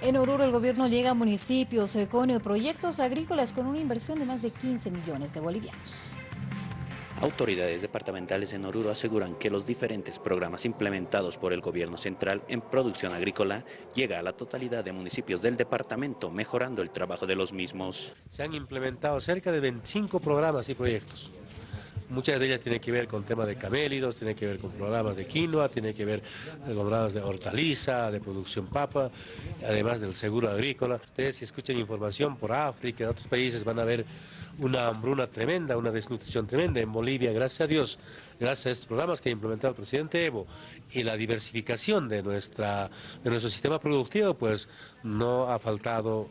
En Oruro el gobierno llega a municipios con proyectos agrícolas con una inversión de más de 15 millones de bolivianos. Autoridades departamentales en Oruro aseguran que los diferentes programas implementados por el gobierno central en producción agrícola llega a la totalidad de municipios del departamento, mejorando el trabajo de los mismos. Se han implementado cerca de 25 programas y proyectos. Muchas de ellas tienen que ver con temas de camélidos, tienen que ver con programas de quinoa, tienen que ver con programas de hortaliza, de producción papa, además del seguro agrícola. Ustedes si escuchan información por África, otros países van a ver una hambruna tremenda, una desnutrición tremenda en Bolivia, gracias a Dios, gracias a estos programas que ha implementado el presidente Evo y la diversificación de, nuestra, de nuestro sistema productivo, pues no ha faltado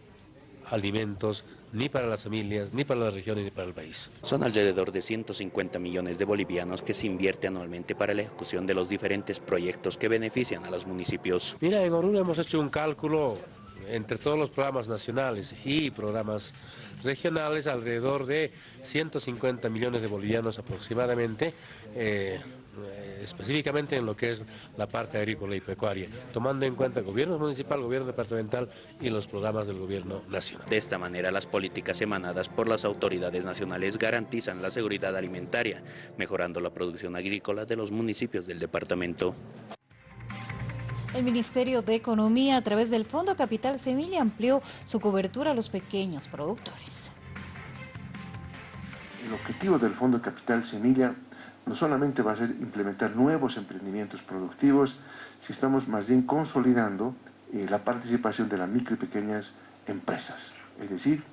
alimentos ni para las familias, ni para las regiones, ni para el país. Son alrededor de 150 millones de bolivianos que se invierte anualmente para la ejecución de los diferentes proyectos que benefician a los municipios. Mira, en Oruro hemos hecho un cálculo entre todos los programas nacionales y programas regionales, alrededor de 150 millones de bolivianos aproximadamente, eh, eh, específicamente en lo que es la parte agrícola y pecuaria, tomando en cuenta el gobierno municipal, gobierno departamental y los programas del gobierno nacional. De esta manera, las políticas emanadas por las autoridades nacionales garantizan la seguridad alimentaria, mejorando la producción agrícola de los municipios del departamento. El Ministerio de Economía, a través del Fondo Capital Semilla, amplió su cobertura a los pequeños productores. El objetivo del Fondo Capital Semilla no solamente va a ser implementar nuevos emprendimientos productivos, si estamos más bien consolidando eh, la participación de las micro y pequeñas empresas. Es decir,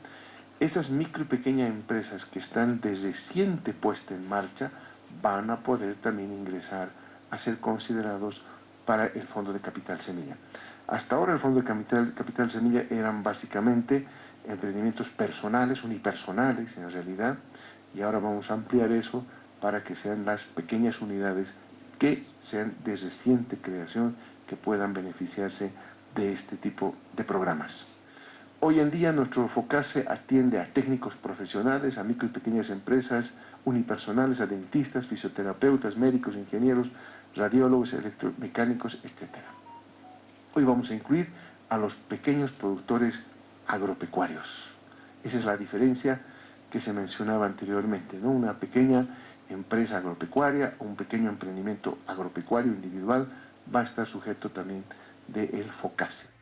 esas micro y pequeñas empresas que están de reciente puesta en marcha van a poder también ingresar a ser considerados para el Fondo de Capital Semilla. Hasta ahora el Fondo de Capital, Semilla eran básicamente emprendimientos personales, unipersonales en realidad, y ahora vamos a ampliar eso para que sean las pequeñas unidades que sean de reciente creación que puedan beneficiarse de este tipo de programas. Hoy en día nuestro FOCASE atiende a técnicos profesionales, a micro y pequeñas empresas, unipersonales, a dentistas, fisioterapeutas, médicos, ingenieros, radiólogos, electromecánicos, etc. Hoy vamos a incluir a los pequeños productores agropecuarios. Esa es la diferencia que se mencionaba anteriormente, ¿no? Una pequeña empresa agropecuaria o un pequeño emprendimiento agropecuario individual va a estar sujeto también del FOCASE.